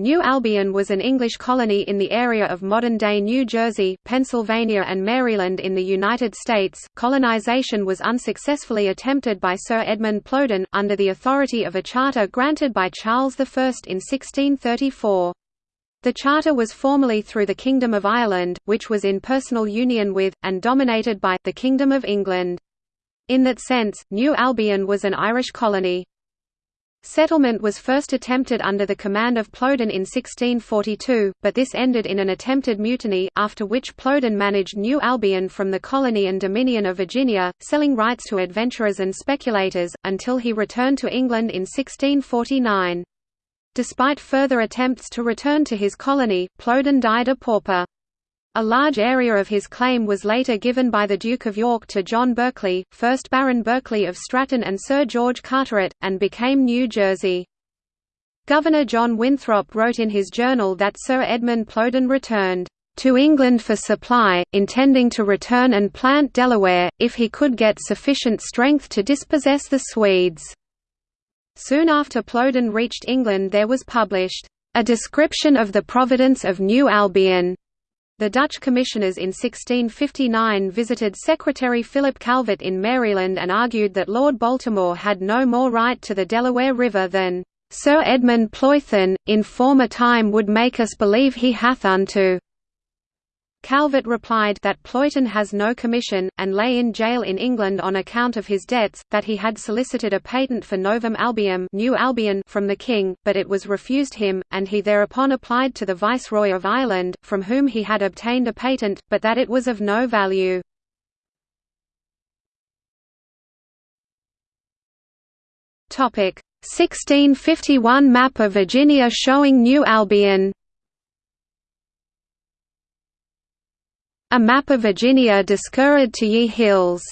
New Albion was an English colony in the area of modern-day New Jersey, Pennsylvania and Maryland in the United States. Colonization was unsuccessfully attempted by Sir Edmund Plowden, under the authority of a charter granted by Charles I in 1634. The charter was formally through the Kingdom of Ireland, which was in personal union with, and dominated by, the Kingdom of England. In that sense, New Albion was an Irish colony. Settlement was first attempted under the command of Plowden in 1642, but this ended in an attempted mutiny, after which Plowden managed New Albion from the colony and dominion of Virginia, selling rights to adventurers and speculators, until he returned to England in 1649. Despite further attempts to return to his colony, Plowden died a pauper. A large area of his claim was later given by the Duke of York to John Berkeley, 1st Baron Berkeley of Stratton and Sir George Carteret, and became New Jersey. Governor John Winthrop wrote in his journal that Sir Edmund Plowden returned to England for supply, intending to return and plant Delaware, if he could get sufficient strength to dispossess the Swedes. Soon after Plowden reached England there was published, "...a description of the providence of New Albion", the Dutch commissioners in 1659 visited Secretary Philip Calvert in Maryland and argued that Lord Baltimore had no more right to the Delaware River than Sir Edmund Plowden, in former time would make us believe he hath unto. Calvert replied that Plowden has no commission, and lay in jail in England on account of his debts, that he had solicited a patent for Novum Albium New Albion from the king, but it was refused him, and he thereupon applied to the Viceroy of Ireland, from whom he had obtained a patent, but that it was of no value. Topic 1651 map of Virginia showing New Albion A Map of Virginia discurred to ye hills,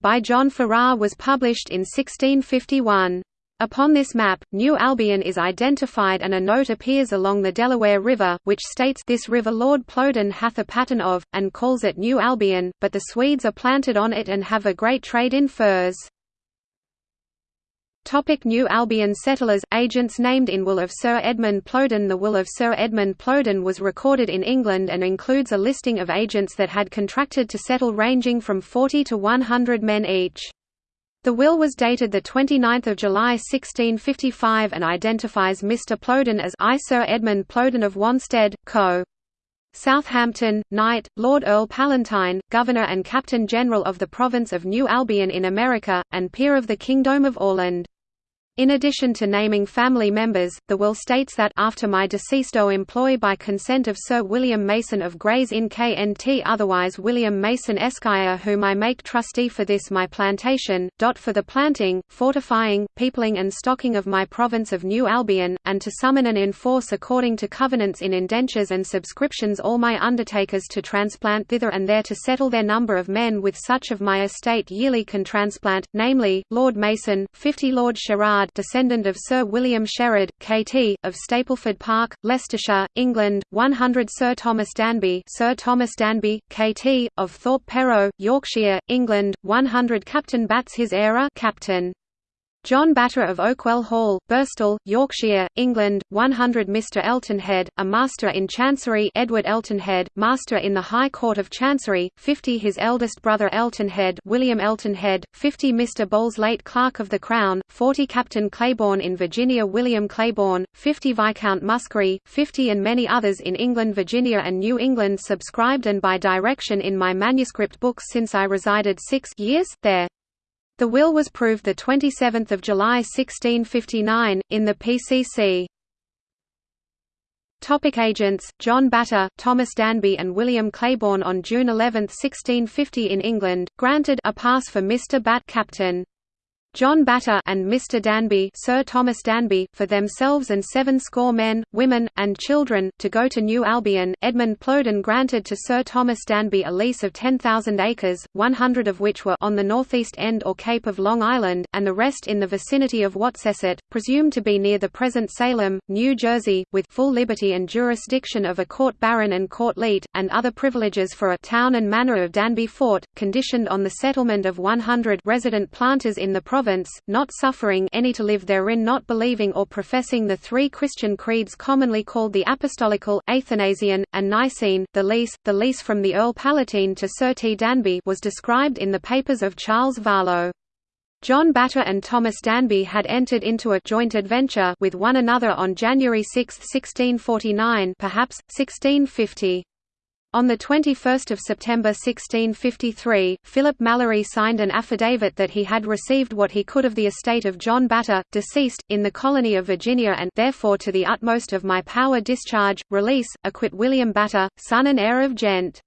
by John Farrar was published in 1651. Upon this map, New Albion is identified and a note appears along the Delaware River, which states this river Lord Plowden hath a pattern of, and calls it New Albion, but the Swedes are planted on it and have a great trade in furs. Topic New Albion settlers Agents named in Will of Sir Edmund Plowden The Will of Sir Edmund Plowden was recorded in England and includes a listing of agents that had contracted to settle ranging from 40 to 100 men each. The will was dated 29 July 1655 and identifies Mr. Plowden as I Sir Edmund Plowden of Wanstead, Co. Southampton, Knight, Lord Earl Palatine, Governor and Captain General of the Province of New Albion in America, and Peer of the Kingdom of Orland. In addition to naming family members, the will states that after my deceased O employ by consent of Sir William Mason of Gray's Inn KNT otherwise William Mason Esquire whom I make trustee for this my plantation, dot for the planting, fortifying, peopling and stocking of my province of New Albion, and to summon and enforce according to covenants in indentures and subscriptions all my undertakers to transplant thither and there to settle their number of men with such of my estate yearly can transplant, namely, Lord Mason, 50 Lord Sherard descendant of Sir William Sherard, K.T., of Stapleford Park, Leicestershire, England, 100 Sir Thomas Danby Sir Thomas Danby, K.T., of Thorpe Perrow, Yorkshire, England, 100 Captain Batts his era Captain. John Batte of Oakwell Hall, Birstall, Yorkshire, England, 100 Mr Eltonhead, a Master in Chancery Edward Eltonhead, Master in the High Court of Chancery, 50 his eldest brother Eltonhead William Eltonhead, 50 Mr Bowles late Clerk of the Crown, 40 Captain Claiborne in Virginia William Claiborne, 50 Viscount Muskerry, 50 and many others in England Virginia and New England subscribed and by direction in my manuscript books since I resided six years there. The will was proved 27 July 1659, in the PCC. Topic agents, John Batte, Thomas Danby and William Claiborne on June 11, 1650 in England, granted a pass for Mr. Batt Captain. John Batte and Mr. Danby, Sir Thomas Danby, for themselves and seven score men, women, and children, to go to New Albion. Edmund Plowden granted to Sir Thomas Danby a lease of 10,000 acres, 100 of which were on the northeast end or Cape of Long Island, and the rest in the vicinity of Watcessit, presumed to be near the present Salem, New Jersey, with full liberty and jurisdiction of a court baron and court leet, and other privileges for a town and manor of Danby Fort, conditioned on the settlement of 100 resident planters in the province province, not suffering any to live therein not believing or professing the three Christian creeds commonly called the Apostolical, Athanasian, and Nicene. The lease, the lease from the Earl Palatine to Sir T. Danby was described in the papers of Charles Varlo. John Batte and Thomas Danby had entered into a joint adventure with one another on January 6, 1649 perhaps, 1650. On 21 September 1653, Philip Mallory signed an affidavit that he had received what he could of the estate of John Batte, deceased, in the colony of Virginia and therefore to the utmost of my power discharge, release, acquit William Batte, son and heir of Gent.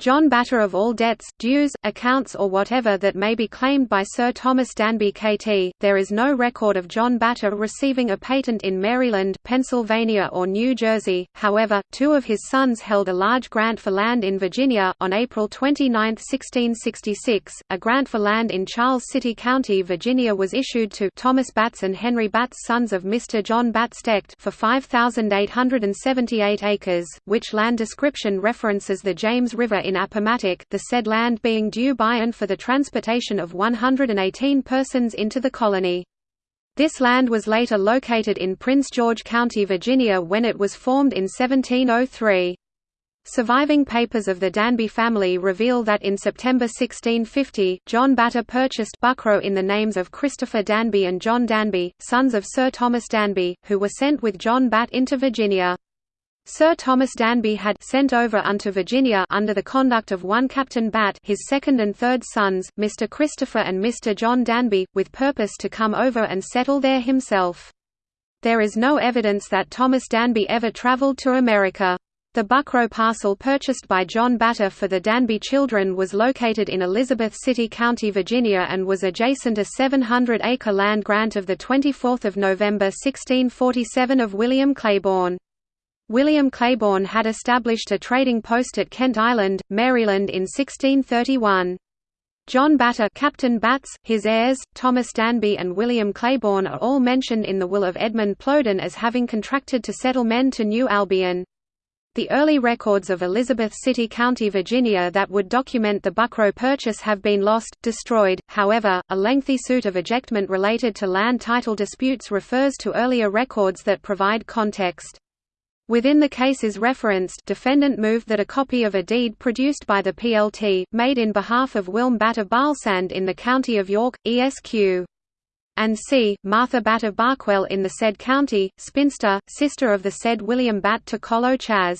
John Batte of all debts, dues, accounts or whatever that may be claimed by Sir Thomas Danby KT. There is no record of John Batte receiving a patent in Maryland, Pennsylvania or New Jersey. However, two of his sons held a large grant for land in Virginia on April 29, 1666. A grant for land in Charles City County, Virginia was issued to Thomas Batts and Henry Batts sons of Mr. John Batts Stecht for 5878 acres, which land description references the James River in Appomattox the said land being due by and for the transportation of 118 persons into the colony. This land was later located in Prince George County, Virginia when it was formed in 1703. Surviving papers of the Danby family reveal that in September 1650, John Batte purchased Buckroe in the names of Christopher Danby and John Danby, sons of Sir Thomas Danby, who were sent with John Batt into Virginia. Sir Thomas Danby had sent over unto Virginia under the conduct of one Captain Batt his second and third sons, Mr. Christopher and Mr. John Danby, with purpose to come over and settle there himself. There is no evidence that Thomas Danby ever travelled to America. The Buckroe parcel purchased by John Batte for the Danby children was located in Elizabeth City County, Virginia and was adjacent to a 700-acre land grant of 24 November 1647 of William Claiborne. William Claiborne had established a trading post at Kent Island, Maryland in 1631. John Batte Captain Batts, his heirs, Thomas Danby and William Claiborne are all mentioned in the will of Edmund Plowden as having contracted to settle men to New Albion. The early records of Elizabeth City County, Virginia that would document the Buckroe purchase have been lost, destroyed, however, a lengthy suit of ejectment related to land title disputes refers to earlier records that provide context. Within the cases referenced defendant moved that a copy of a deed produced by the PLT, made in behalf of Wilm Batt of Balsand in the county of York, ESQ. And c. Martha Batt of Barkwell in the said county, spinster, sister of the said William Batt to Colo Chas.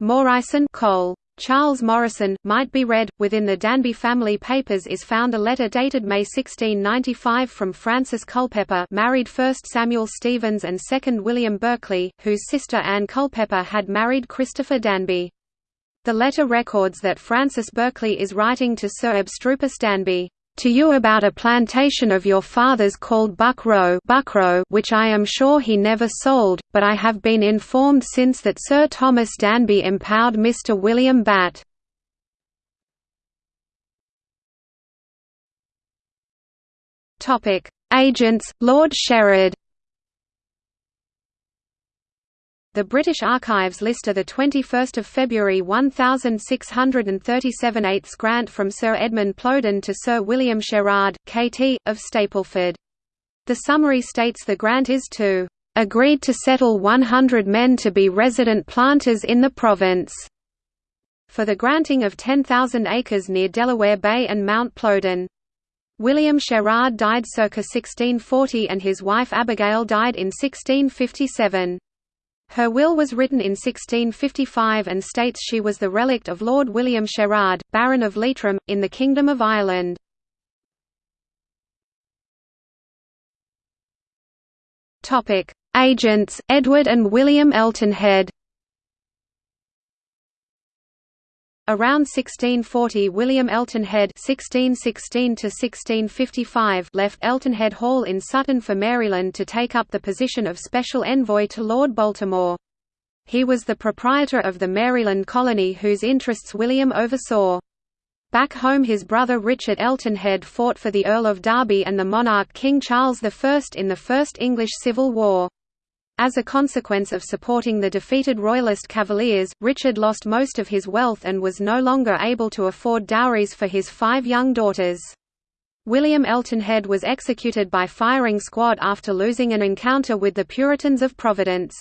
Morison Cole. Charles Morrison, might be read. Within the Danby family papers is found a letter dated May 1695 from Frances Culpeper married first Samuel Stevens and second William Berkeley, whose sister Anne Culpeper had married Christopher Danby. The letter records that Frances Berkeley is writing to Sir Abstrupus Danby, to you about a plantation of your father's called Buck Row Buckroe which I am sure he never sold, but I have been informed since that Sir Thomas Danby empowered Mr. William Batt. Agents, Lord Sherard The British Archives list of 21 February 1637 eighths grant from Sir Edmund Plowden to Sir William Sherard, KT, of Stapleford. The summary states the grant is to "...agreed to settle 100 men to be resident planters in the province." for the granting of 10,000 acres near Delaware Bay and Mount Plowden. William Sherard died circa 1640 and his wife Abigail died in 1657. Her will was written in 1655 and states she was the relict of Lord William Sherard, Baron of Leitrim, in the Kingdom of Ireland. Agents, Edward and William Eltonhead Around 1640 William Eltonhead (1616–1655) left Eltonhead Hall in Sutton for Maryland to take up the position of Special Envoy to Lord Baltimore. He was the proprietor of the Maryland colony whose interests William oversaw. Back home his brother Richard Eltonhead fought for the Earl of Derby and the monarch King Charles I in the First English Civil War. As a consequence of supporting the defeated Royalist Cavaliers, Richard lost most of his wealth and was no longer able to afford dowries for his five young daughters. William Eltonhead was executed by firing squad after losing an encounter with the Puritans of Providence.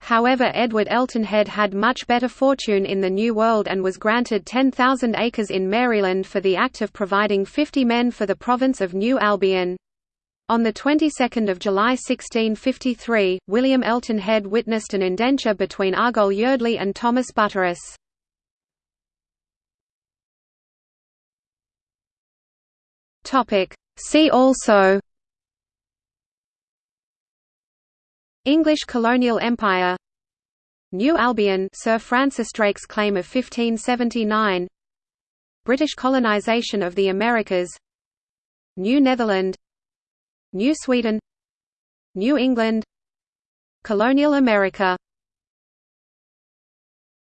However Edward Eltonhead had much better fortune in the New World and was granted 10,000 acres in Maryland for the act of providing 50 men for the province of New Albion. On the 22nd of July 1653, William Eltonhead witnessed an indenture between Argoll Yeardley and Thomas Butterus. See also English colonial empire New Albion Sir Francis Drake's claim of 1579 British colonisation of the Americas New Netherland New Sweden New England Colonial America